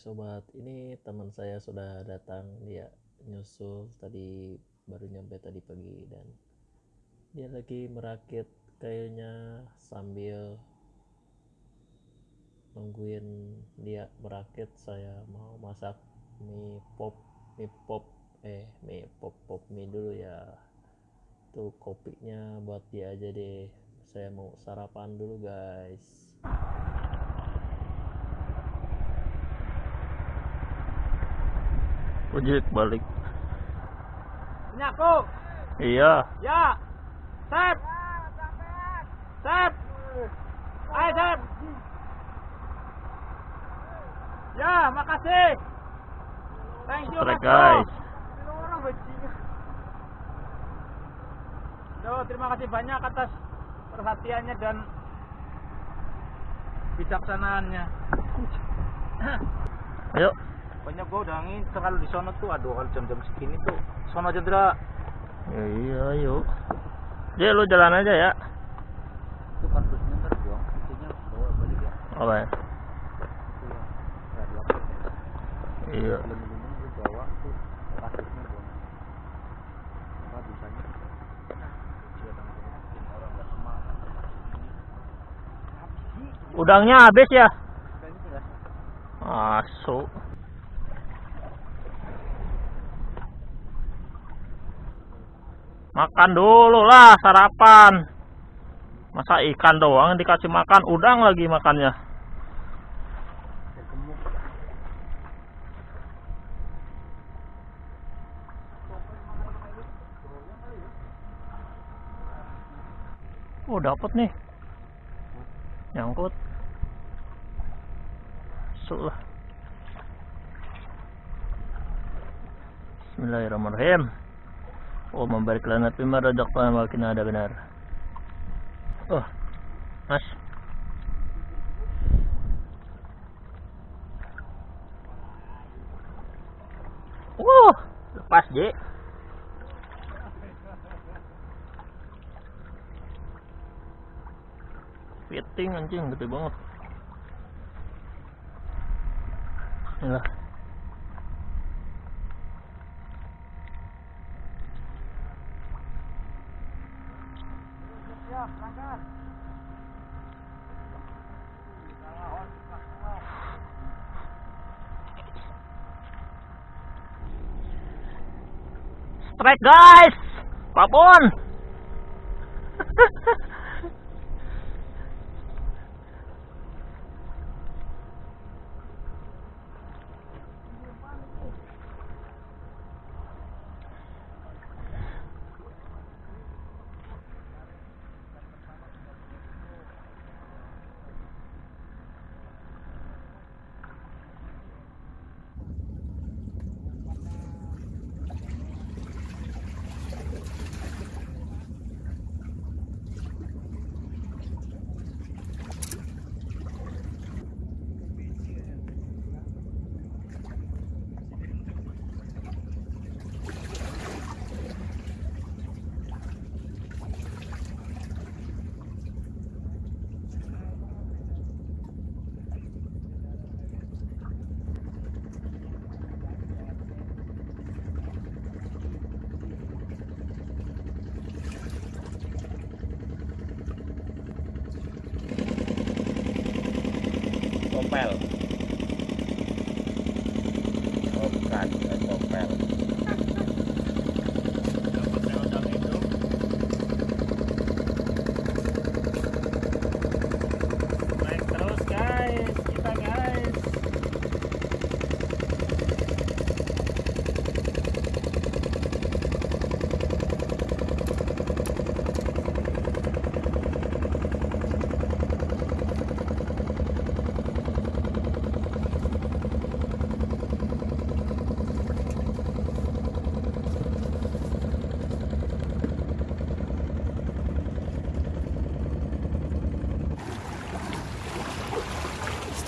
Sobat, ini teman saya sudah datang, dia nyusul tadi baru nyampe tadi pagi dan dia lagi merakit kayunya sambil nungguin dia merakit. Saya mau masak mie pop mie pop eh mie pop pop mie dulu ya. Tuh kopinya buat dia aja deh. Saya mau sarapan dulu guys ojek balik Ini aku. iya Ya. Sep. Sep. Ayo Sep. Ya, makasih. Thank you, Strike, guys. Duh, terima kasih banyak atas perhatiannya dan bijaksanaannya. ayo Pokoknya gua udah ngincer kalau di sono tuh aduh kalau jam-jam segini tuh sono aja Dra. ya, iya ayo dia lu jalan aja ya Itu kardusnya ntar buang, itunya bawa balik ya. apa ya laptop ya. iya bawa tuh. Apa bisanya? Sih. udangnya habis ya masuk makan dulu lah sarapan. Masa ikan doang dikasih makan? Udang lagi makannya. Oh dapat nih. Nyangkut. Masuk lah. Bismillahirrahmanirrahim Oh membarik lana pima rajak pa makin ada benar. Oh Mas. Wah lepas J. Fitting anjing gede banget. Inilah Strike guys, babon. 8 អបកាត់8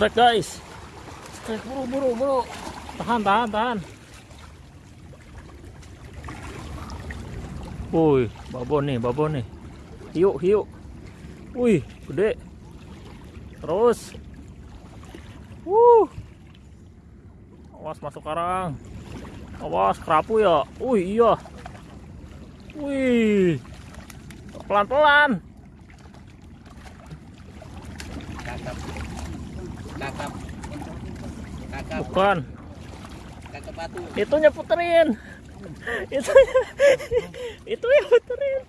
Strike guys Strike buru buru buru Tahan tahan tahan Wih babon nih babon nih Hiu hiu Wih gede Terus Wuh Awas masuk karang. Awas kerapu ya. Wih iya. Wih. Pelan-pelan. Kakap. Kakap. Kakap. Bukan. Kakap batu. Itunya puterin. Itu itu yang puterin.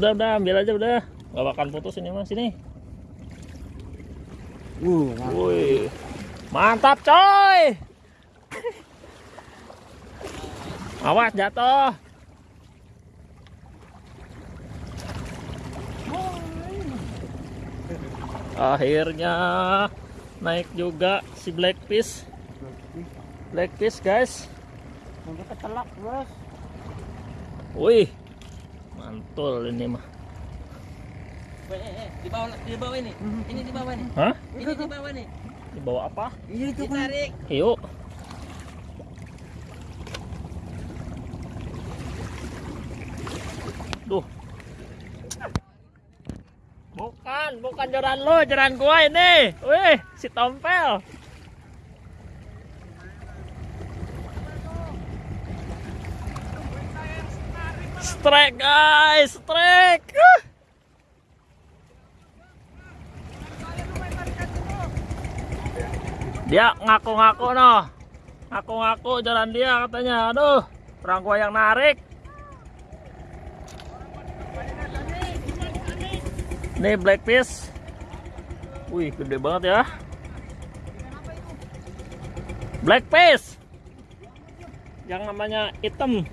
Udah udah ambil aja udah. Gak bakal putus ini mas ini. Uh, Wih. Mantap coy. Awas jatuh. Akhirnya naik juga si Blackfish. Blackfish guys. Ketelak, bos. Wih. Mantul ini mah. di bawah di bawah ini ini di bawah nih Hah? ini di bawah nih Dibawa apa? Iya itu kan. ditarik Yuk. Duh. Bukan, bukan jaran lo, jaran gua ini. Wih, si tompel. Strike guys, strike. Dia ngaku-ngaku noh. Ngaku-ngaku jalan dia katanya. Aduh, orang gua yang narik. Nih blackfish. Wih, gede banget ya. Blackfish. Yang namanya hitam.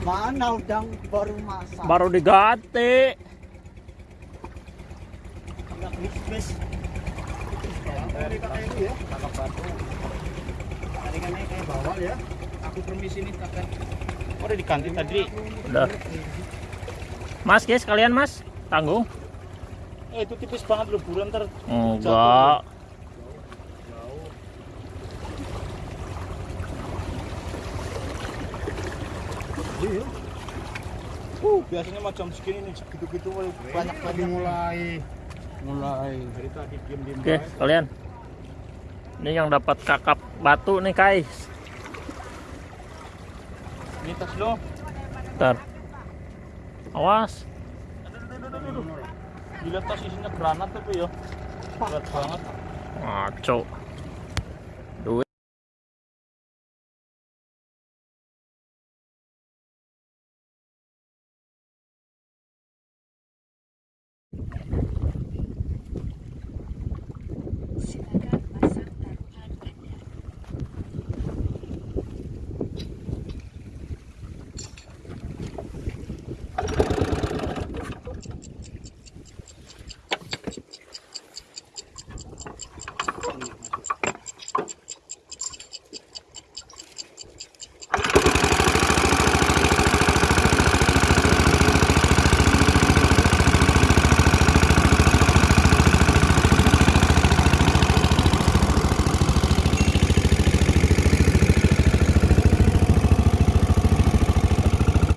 Mana udang baru masak? Baru diganti. Kan kayak bawal ya. Aku permisi nih kakak. Oh, udah diganti tadi. Udah. Mas, guys, kalian mas, tanggung. Eh itu tipis banget loh bulan ntar Enggak. Iya. Uh, biasanya macam segini nih, segitu-gitu banyak lagi mulai mulai dari tadi diem-diem Oke, kalian. Ini yang dapat kakap batu nih, guys. Ini tas lo. Bentar. Awas. Gila tas isinya granat tapi ya. Berat banget. Ngaco.